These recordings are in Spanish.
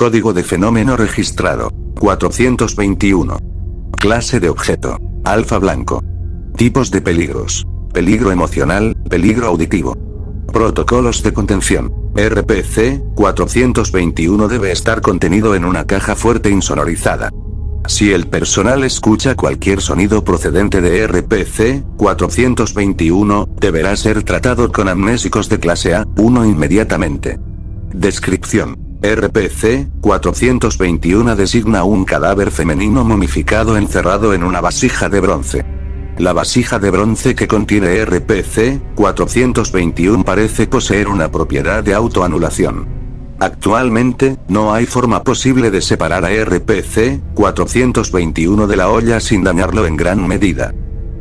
Código de fenómeno registrado. 421. Clase de objeto. Alfa blanco. Tipos de peligros. Peligro emocional, peligro auditivo. Protocolos de contención. RPC 421 debe estar contenido en una caja fuerte insonorizada. Si el personal escucha cualquier sonido procedente de RPC 421, deberá ser tratado con amnésicos de clase A1 inmediatamente. Descripción. RPC 421 designa un cadáver femenino momificado encerrado en una vasija de bronce. La vasija de bronce que contiene RPC 421 parece poseer una propiedad de autoanulación. Actualmente, no hay forma posible de separar a RPC 421 de la olla sin dañarlo en gran medida.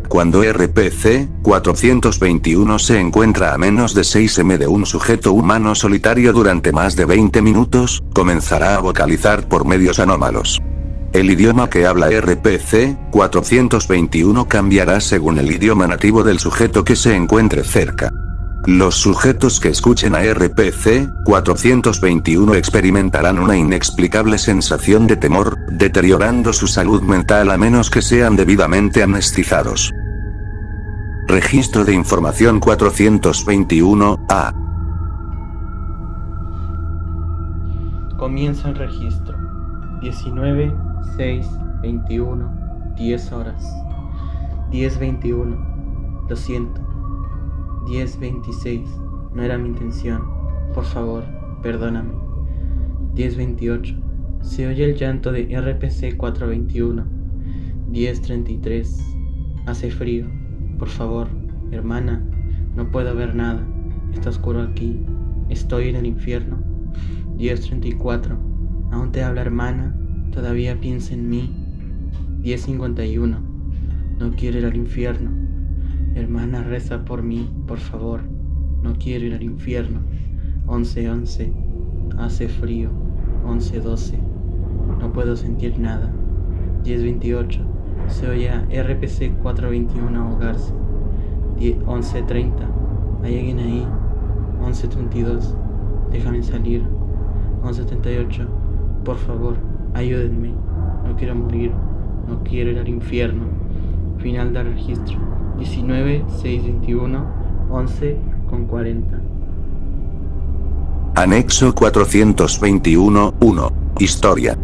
Cuando RPC 421 se encuentra a menos de 6 m de un sujeto humano solitario durante más de 20 minutos, comenzará a vocalizar por medios anómalos. El idioma que habla RPC 421 cambiará según el idioma nativo del sujeto que se encuentre cerca. Los sujetos que escuchen a RPC 421 experimentarán una inexplicable sensación de temor, deteriorando su salud mental a menos que sean debidamente amnestizados. Registro de información 421-A. Comienza el registro. 19 6, 21, 10 horas. 10, 21. Lo siento. 10, 26. No era mi intención. Por favor, perdóname. 10, 28. Se oye el llanto de RPC 421. 10, 33. Hace frío. Por favor, hermana. No puedo ver nada. Está oscuro aquí. Estoy en el infierno. 10, 34. Aún te habla hermana. Todavía piensa en mí. 1051. No quiero ir al infierno. Hermana, reza por mí, por favor. No quiero ir al infierno. 1111. Hace frío. 1112. No puedo sentir nada. 1028. Se oye a RPC 421 ahogarse. 1130. ¿Hay alguien ahí? 1132. Déjame salir. 1138. Por favor. Ayúdenme, no quiero morir, no quiero ir al infierno. Final del registro. 19, 6, 21, 11 con 40. Anexo 421, 1. Historia.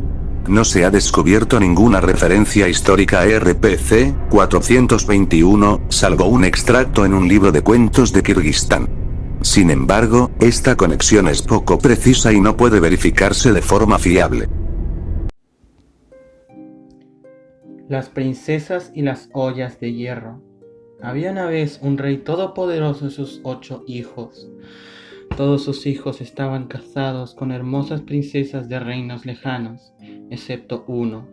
No se ha descubierto ninguna referencia histórica a RPC 421, salvo un extracto en un libro de cuentos de Kirguistán. Sin embargo, esta conexión es poco precisa y no puede verificarse de forma fiable. Las princesas y las ollas de hierro. Había una vez un rey todopoderoso y sus ocho hijos. Todos sus hijos estaban casados con hermosas princesas de reinos lejanos, excepto uno.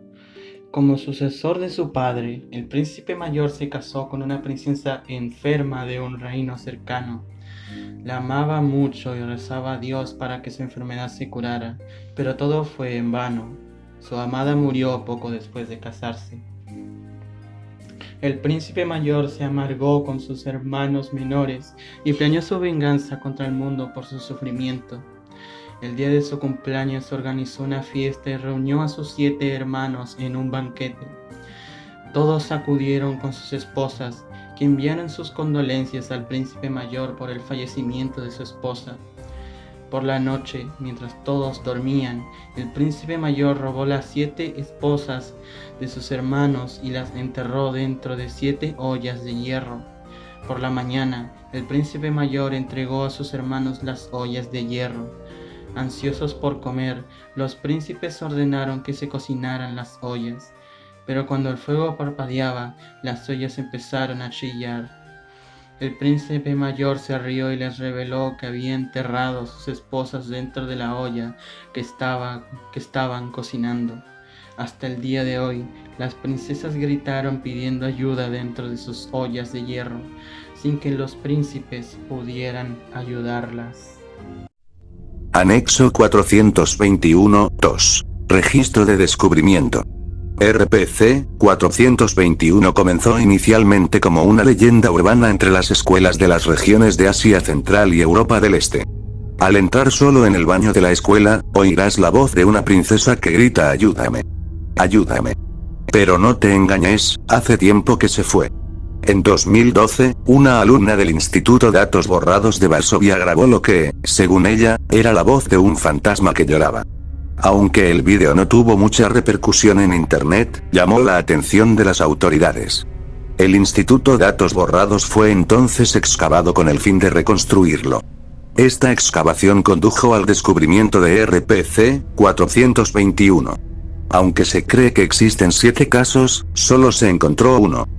Como sucesor de su padre, el príncipe mayor se casó con una princesa enferma de un reino cercano. La amaba mucho y rezaba a Dios para que su enfermedad se curara, pero todo fue en vano. Su amada murió poco después de casarse. El príncipe mayor se amargó con sus hermanos menores y planeó su venganza contra el mundo por su sufrimiento. El día de su cumpleaños organizó una fiesta y reunió a sus siete hermanos en un banquete. Todos acudieron con sus esposas, que enviaron sus condolencias al príncipe mayor por el fallecimiento de su esposa. Por la noche, mientras todos dormían, el príncipe mayor robó las siete esposas de sus hermanos y las enterró dentro de siete ollas de hierro. Por la mañana, el príncipe mayor entregó a sus hermanos las ollas de hierro. Ansiosos por comer, los príncipes ordenaron que se cocinaran las ollas. Pero cuando el fuego parpadeaba, las ollas empezaron a chillar. El príncipe mayor se rió y les reveló que había enterrado a sus esposas dentro de la olla que, estaba, que estaban cocinando. Hasta el día de hoy, las princesas gritaron pidiendo ayuda dentro de sus ollas de hierro, sin que los príncipes pudieran ayudarlas. Anexo 421-2. Registro de descubrimiento. RPC 421 comenzó inicialmente como una leyenda urbana entre las escuelas de las regiones de Asia Central y Europa del Este. Al entrar solo en el baño de la escuela, oirás la voz de una princesa que grita ayúdame. Ayúdame. Pero no te engañes, hace tiempo que se fue. En 2012, una alumna del Instituto Datos Borrados de Varsovia grabó lo que, según ella, era la voz de un fantasma que lloraba. Aunque el vídeo no tuvo mucha repercusión en Internet, llamó la atención de las autoridades. El Instituto Datos Borrados fue entonces excavado con el fin de reconstruirlo. Esta excavación condujo al descubrimiento de RPC 421. Aunque se cree que existen siete casos, solo se encontró uno.